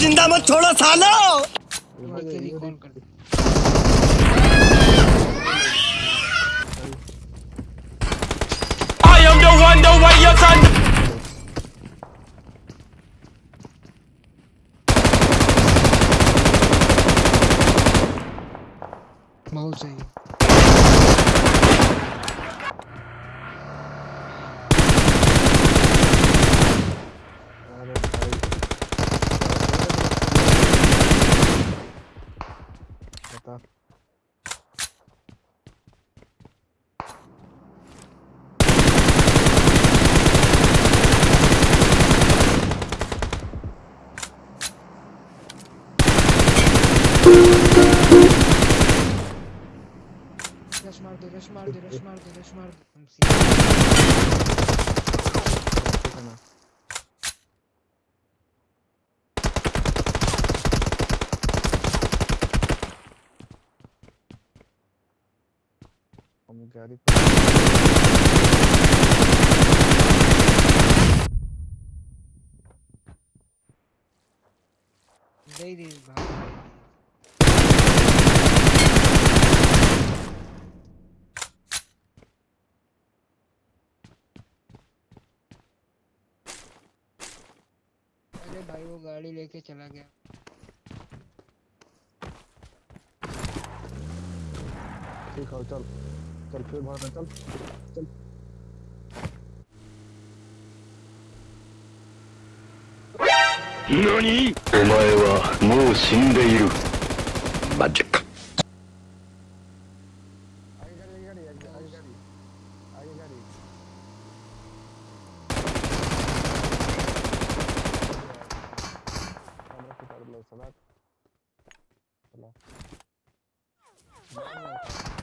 ज़िंदा मत छोड़ो सालो अकेली कॉल कर दे I am the one, the way your son. बहुत გახდა. Rush Mardi, Rush Mardi, Rush Mardi, Rush Mardi. अरे भाई वो गाड़ी लेके चला गया। ठीक है चल। चल फिर भागना चल चल 何お前はもう死んでいるマジック आगे